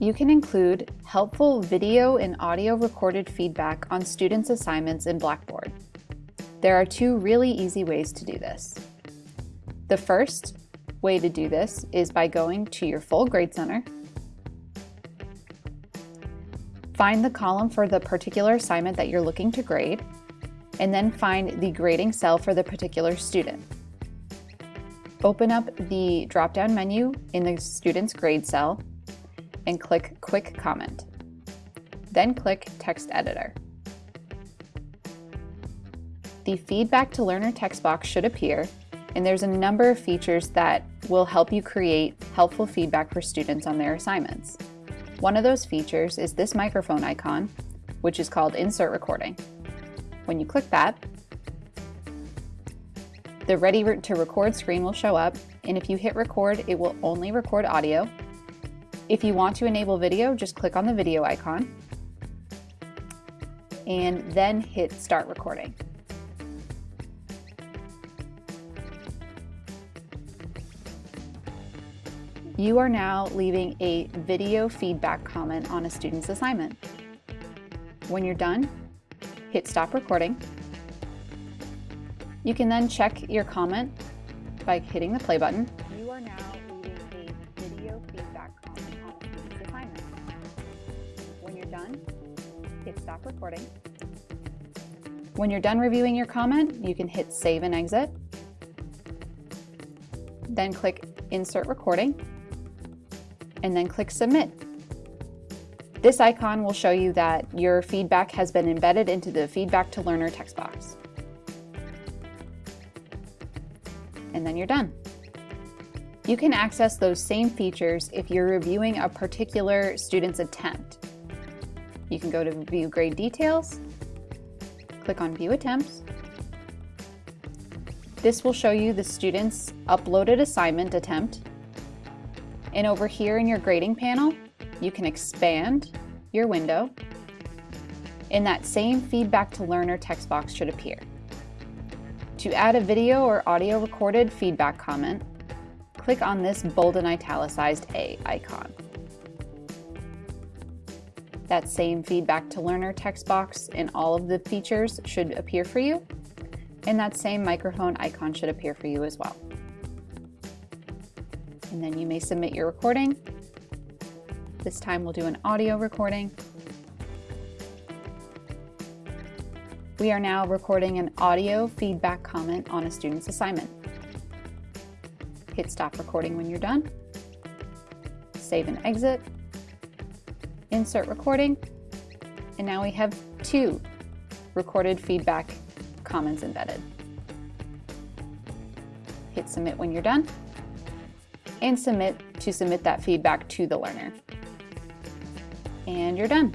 You can include helpful video and audio recorded feedback on students' assignments in Blackboard. There are two really easy ways to do this. The first way to do this is by going to your full grade center, find the column for the particular assignment that you're looking to grade, and then find the grading cell for the particular student. Open up the drop-down menu in the student's grade cell and click Quick Comment. Then click Text Editor. The Feedback to Learner text box should appear, and there's a number of features that will help you create helpful feedback for students on their assignments. One of those features is this microphone icon, which is called Insert Recording. When you click that, the Ready to Record screen will show up, and if you hit record, it will only record audio, if you want to enable video, just click on the video icon and then hit start recording. You are now leaving a video feedback comment on a student's assignment. When you're done, hit stop recording. You can then check your comment by hitting the play button. You are now done, hit stop recording. When you're done reviewing your comment, you can hit save and exit. Then click insert recording and then click submit. This icon will show you that your feedback has been embedded into the feedback to learner text box. And then you're done. You can access those same features if you're reviewing a particular student's attempt. You can go to View Grade Details, click on View Attempts. This will show you the student's uploaded assignment attempt. And over here in your grading panel, you can expand your window and that same feedback to learner text box should appear. To add a video or audio recorded feedback comment, click on this bold and italicized A icon. That same feedback to learner text box and all of the features should appear for you. And that same microphone icon should appear for you as well. And then you may submit your recording. This time we'll do an audio recording. We are now recording an audio feedback comment on a student's assignment. Hit stop recording when you're done. Save and exit insert recording, and now we have two recorded feedback comments embedded. Hit submit when you're done, and submit to submit that feedback to the learner. And you're done.